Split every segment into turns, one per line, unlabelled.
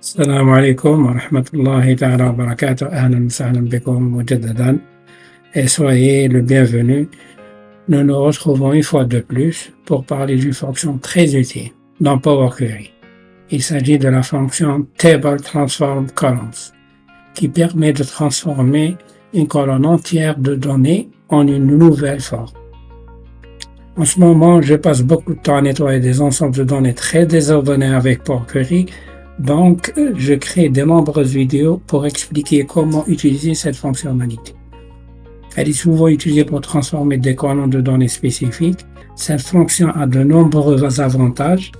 السلام عليكم ورحمة الله تعالى وبركاته أهلا وسهلا بكم مجددا et soyez le bienvenu. Nous nous retrouvons une fois de plus pour parler d'une fonction très utile dans Power Query. Il s'agit de la fonction Table Transform Columns qui permet de transformer une colonne entière de données en une nouvelle forme. En ce moment, je passe beaucoup de temps à nettoyer des ensembles de données très désordonnés avec Power Query, donc je crée de nombreuses vidéos pour expliquer comment utiliser cette fonctionnalité. Elle est souvent utilisée pour transformer des colonnes de données spécifiques. Cette fonction a de nombreux avantages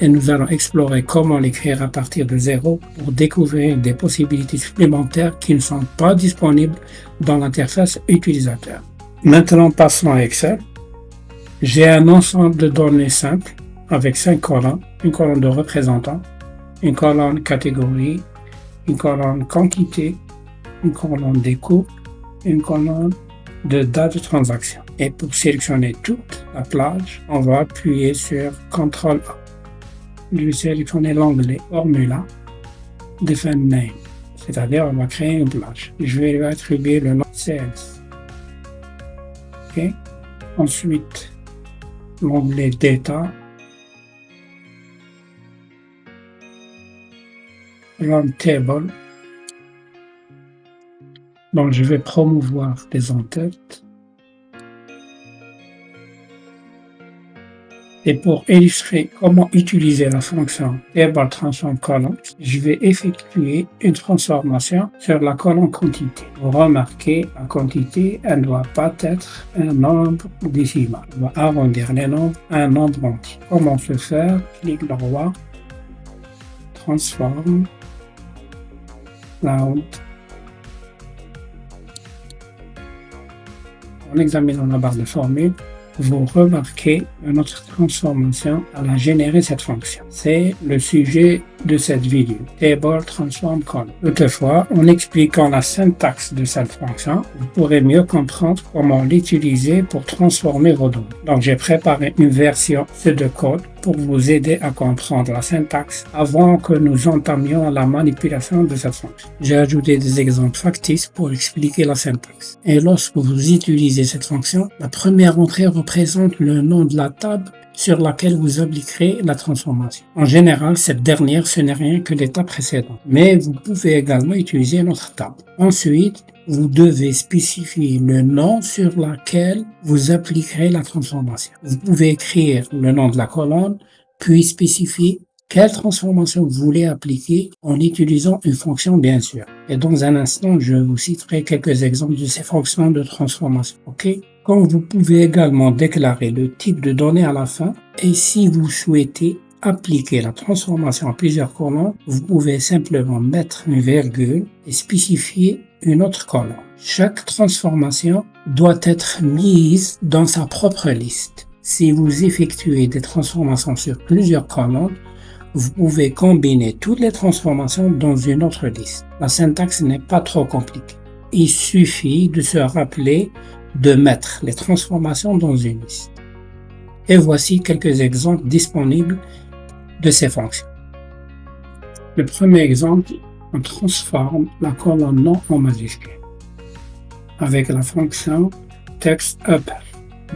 et nous allons explorer comment l'écrire à partir de zéro pour découvrir des possibilités supplémentaires qui ne sont pas disponibles dans l'interface utilisateur. Maintenant, passons à Excel. J'ai un ensemble de données simples avec cinq colonnes, une colonne de représentants, une colonne catégorie, une colonne quantité, une colonne coûts, une colonne de date de transaction. Et pour sélectionner toute la plage, on va appuyer sur CTRL A. Je vais sélectionner l'onglet Formula, Define Name, c'est-à-dire on va créer une plage. Je vais lui attribuer le nom CS. OK. Ensuite, l'onglet Data, Table. Donc, je vais promouvoir des en-têtes. Et pour illustrer comment utiliser la fonction Table Transform Column, je vais effectuer une transformation sur la colonne quantité. Vous remarquez, la quantité, elle ne doit pas être un nombre décimal. On va arrondir les nombres à un nombre entier. Comment se faire? Clique droit, transforme, En examinant la barre de formule, vous remarquez notre transformation à la générer cette fonction. C'est le sujet de cette vidéo, Table Transform Column. Toutefois, en expliquant la syntaxe de cette fonction, vous pourrez mieux comprendre comment l'utiliser pour transformer vos données. Donc, j'ai préparé une version de code pour vous aider à comprendre la syntaxe avant que nous entamions la manipulation de cette fonction. J'ai ajouté des exemples factices pour expliquer la syntaxe. Et lorsque vous utilisez cette fonction, la première entrée représente le nom de la table sur laquelle vous appliquerez la transformation. En général, cette dernière, ce n'est rien que l'étape précédent, mais vous pouvez également utiliser notre table. Ensuite, vous devez spécifier le nom sur lequel vous appliquerez la transformation. Vous pouvez écrire le nom de la colonne, puis spécifier quelle transformation vous voulez appliquer en utilisant une fonction bien sûr. Et dans un instant, je vous citerai quelques exemples de ces fonctions de transformation. OK? Comme vous pouvez également déclarer le type de données à la fin et si vous souhaitez appliquer la transformation à plusieurs colonnes, vous pouvez simplement mettre une virgule et spécifier une autre colonne. Chaque transformation doit être mise dans sa propre liste. Si vous effectuez des transformations sur plusieurs colonnes, vous pouvez combiner toutes les transformations dans une autre liste. La syntaxe n'est pas trop compliquée. Il suffit de se rappeler de mettre les transformations dans une liste. Et voici quelques exemples disponibles de ces fonctions. Le premier exemple, on transforme la colonne nom en majuscule avec la fonction textUpper.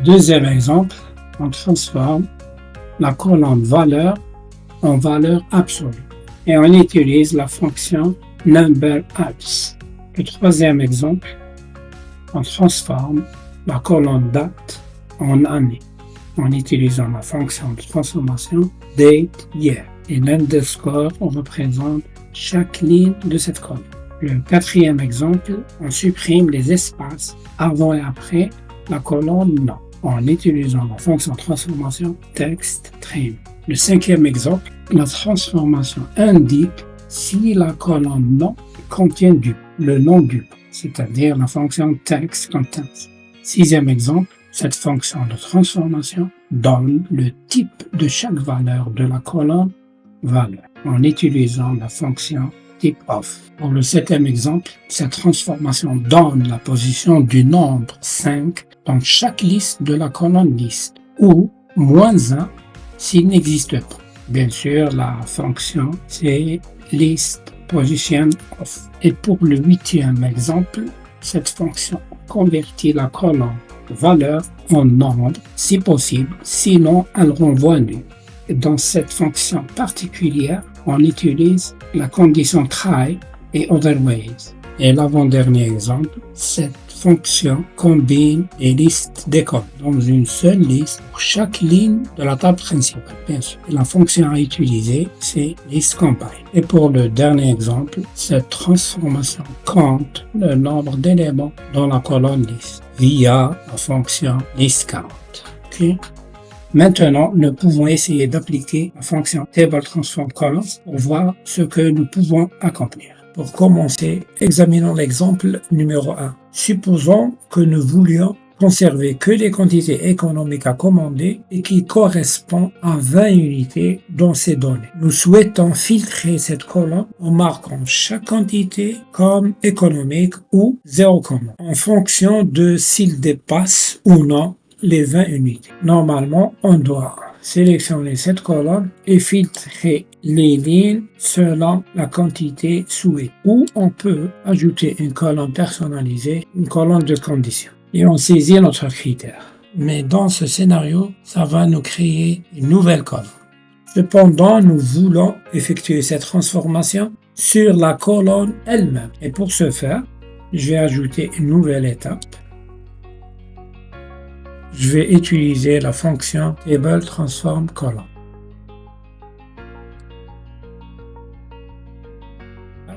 Deuxième exemple, on transforme la colonne valeur en valeur absolue et on utilise la fonction numberAbs. Le troisième exemple, on transforme la colonne date en année en utilisant la fonction de transformation dateYear et l'underscore représente chaque ligne de cette colonne. Le quatrième exemple, on supprime les espaces avant et après la colonne nom en utilisant la fonction transformation textTrim. Le cinquième exemple, la transformation indique si la colonne nom contient du, le nom du, c'est-à-dire la fonction textContents. Sixième exemple, cette fonction de transformation donne le type de chaque valeur de la colonne valeur en utilisant la fonction typeOf. Pour le septième exemple, cette transformation donne la position du nombre 5 dans chaque liste de la colonne liste ou moins 1 s'il n'existe pas. Bien sûr, la fonction, c'est list position. Et pour le huitième exemple, cette fonction convertit la colonne valeur en nombre si possible, sinon elle renvoie nul. Dans cette fonction particulière, on utilise la condition try et otherwise. Et l'avant-dernier exemple, cette fonction combine les listes d'écoles dans une seule liste pour chaque ligne de la table principale, bien sûr. la fonction à utiliser, c'est listCombine. Et pour le dernier exemple, cette transformation compte le nombre d'éléments dans la colonne liste via la fonction listCount. Maintenant, nous pouvons essayer d'appliquer la fonction TableTransformColumns pour voir ce que nous pouvons accomplir. Pour commencer, examinons l'exemple numéro 1. Supposons que nous voulions conserver que les quantités économiques à commander et qui correspondent à 20 unités dans ces données. Nous souhaitons filtrer cette colonne en marquant chaque quantité comme économique ou zéro commande en fonction de s'il dépasse ou non les 20 unités. Normalement, on doit sélectionner cette colonne et filtrer les lignes selon la quantité souhaitée. Ou on peut ajouter une colonne personnalisée, une colonne de conditions. Et on saisit notre critère. Mais dans ce scénario, ça va nous créer une nouvelle colonne. Cependant, nous voulons effectuer cette transformation sur la colonne elle-même. Et pour ce faire, je vais ajouter une nouvelle étape je vais utiliser la fonction table transform column.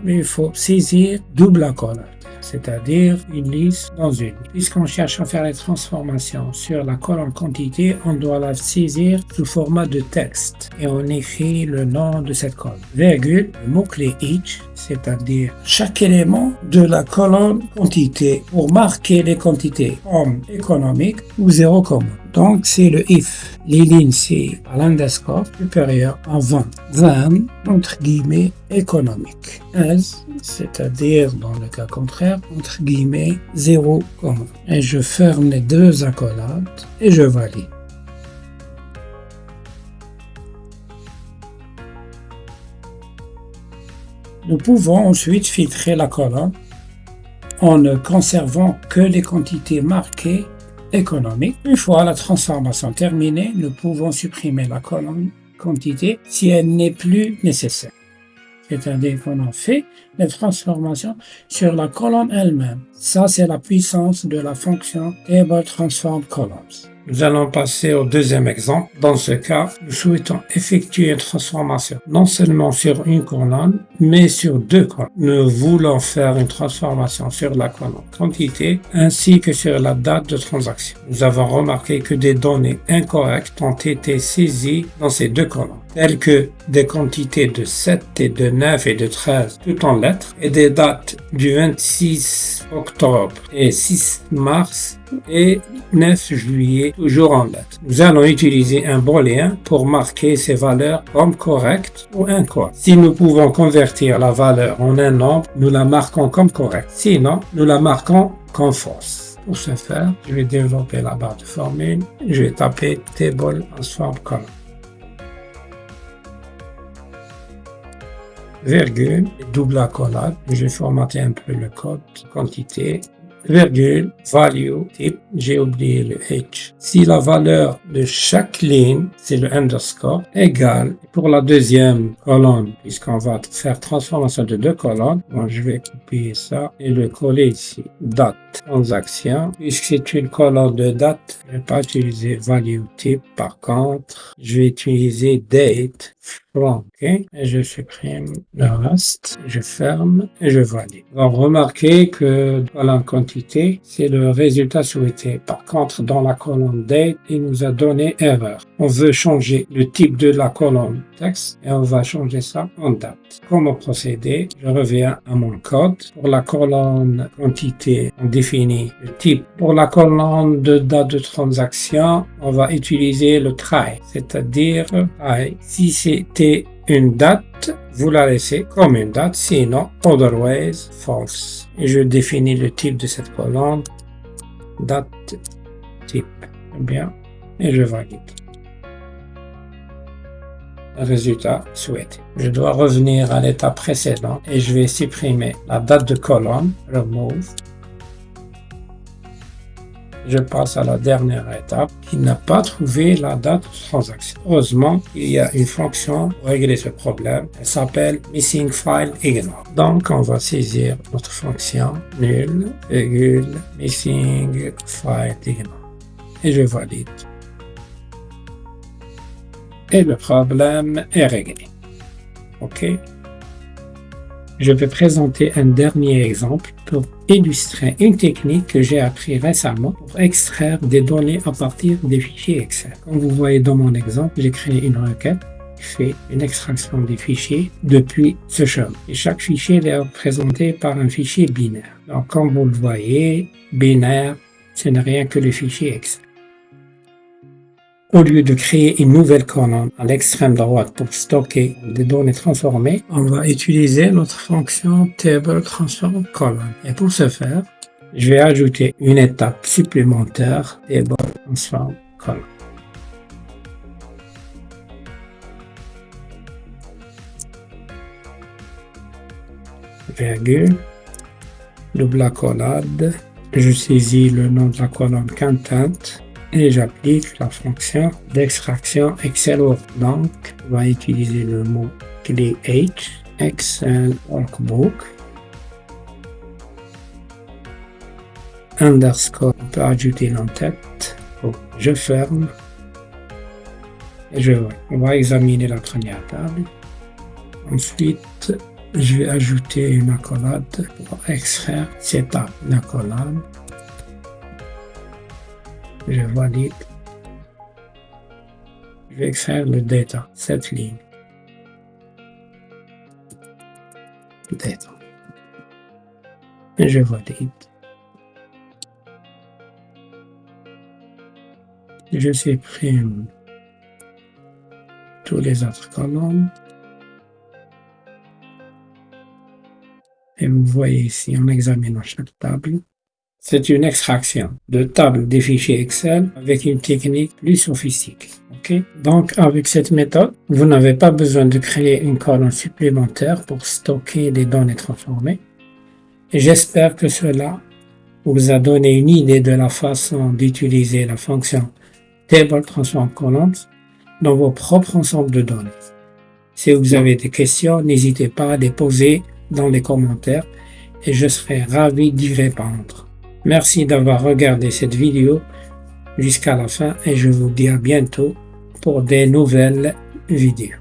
Mais il faut saisir double colonne c'est-à-dire une liste dans une. Puisqu'on cherche à faire les transformations sur la colonne quantité, on doit la saisir sous format de texte et on écrit le nom de cette colonne. Virgule, le mot-clé each, c'est-à-dire chaque élément de la colonne quantité pour marquer les quantités comme économique ou zéro commun. Donc, c'est le if. Les lignes, c'est à l'underscore supérieur en 20. 20, entre guillemets, économique. As, c'est-à-dire, dans le cas contraire, entre guillemets, 0, Et je ferme les deux accolades et je valide. Nous pouvons ensuite filtrer la colonne en ne conservant que les quantités marquées économique. Une fois la transformation terminée, nous pouvons supprimer la colonne quantité si elle n'est plus nécessaire. C'est-à-dire qu'on a fait les transformations sur la colonne elle-même. Ça, c'est la puissance de la fonction Table Transform Columns. Nous allons passer au deuxième exemple. Dans ce cas, nous souhaitons effectuer une transformation non seulement sur une colonne, mais sur deux colonnes. Nous voulons faire une transformation sur la colonne quantité ainsi que sur la date de transaction. Nous avons remarqué que des données incorrectes ont été saisies dans ces deux colonnes telles que des quantités de 7 et de 9 et de 13 tout en lettres et des dates du 26 octobre et 6 mars et 9 juillet toujours en lettres. Nous allons utiliser un booléen pour marquer ces valeurs comme correctes ou incorrectes. Si nous pouvons convertir la valeur en un nombre, nous la marquons comme correcte. Sinon, nous la marquons comme fausse. Pour ce faire, je vais développer la barre de formule. Je vais taper table transform column. virgule, double accolade. Je vais formater un peu le code, quantité, virgule, value, type, j'ai oublié le H. Si la valeur de chaque ligne, c'est le underscore, égale, pour la deuxième colonne, puisqu'on va faire transformation de deux colonnes, je vais copier ça et le coller ici. Date, transaction, puisque c'est une colonne de date, je ne vais pas utiliser value type. Par contre, je vais utiliser date OK. Et je supprime le reste, je ferme et je valide. Donc, remarquez que dans la quantité, c'est le résultat souhaité. Par contre, dans la colonne date, il nous a donné erreur. On veut changer le type de la colonne texte et on va changer ça en date. Comment procéder? Je reviens à mon code. Pour la colonne quantité, on définit le type. Pour la colonne de date de transaction, on va utiliser le try, c'est-à-dire try. Si une date, vous la laissez comme une date, sinon otherwise false. Je définis le type de cette colonne, date type. Bien, et je valide. résultat souhaité. Je dois revenir à l'étape précédente et je vais supprimer la date de colonne, remove, je passe à la dernière étape qui n'a pas trouvé la date de transaction. Heureusement, il y a une fonction pour régler ce problème. Elle s'appelle missing file ignore. Donc, on va saisir notre fonction nul, virgule, missing file ignore. Et je valide. Et le problème est réglé. OK je vais présenter un dernier exemple pour illustrer une technique que j'ai appris récemment pour extraire des données à partir des fichiers Excel. Comme vous voyez dans mon exemple, j'ai créé une requête qui fait une extraction des fichiers depuis ce chemin. Et chaque fichier est représenté par un fichier binaire. Donc, comme vous le voyez, binaire, ce n'est rien que le fichier Excel. Au lieu de créer une nouvelle colonne à l'extrême droite pour stocker des données transformées, on va utiliser notre fonction table transform. Et pour ce faire, je vais ajouter une étape supplémentaire table transform. Virgule, double accolade, je saisis le nom de la colonne content et j'applique la fonction d'extraction Excel Donc, on va utiliser le mot clé H, Excel Workbook, underscore, on peut ajouter l'entête. je ferme et je vois. On va examiner la première table. Ensuite, je vais ajouter une accolade pour extraire cette accolade je valide. Je vais extraire le data, cette ligne. Data. Et je valide. Je supprime tous les autres colonnes. Et vous voyez ici, en examinant chaque table, c'est une extraction de table des fichiers Excel avec une technique plus sophistiquée. Donc, avec cette méthode, vous n'avez pas besoin de créer une colonne supplémentaire pour stocker des données transformées. J'espère que cela vous a donné une idée de la façon d'utiliser la fonction Table Transform Columns dans vos propres ensembles de données. Si vous avez des questions, n'hésitez pas à les poser dans les commentaires et je serai ravi d'y répondre. Merci d'avoir regardé cette vidéo jusqu'à la fin et je vous dis à bientôt pour des nouvelles vidéos.